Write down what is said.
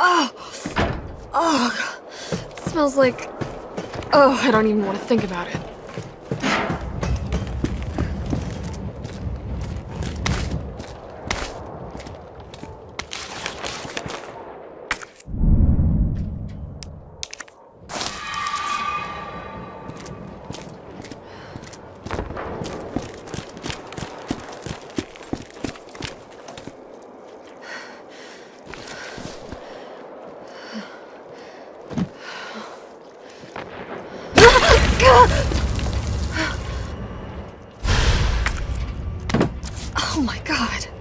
Oh, oh! smells like... Oh, I don't even want to think about it. Oh my god.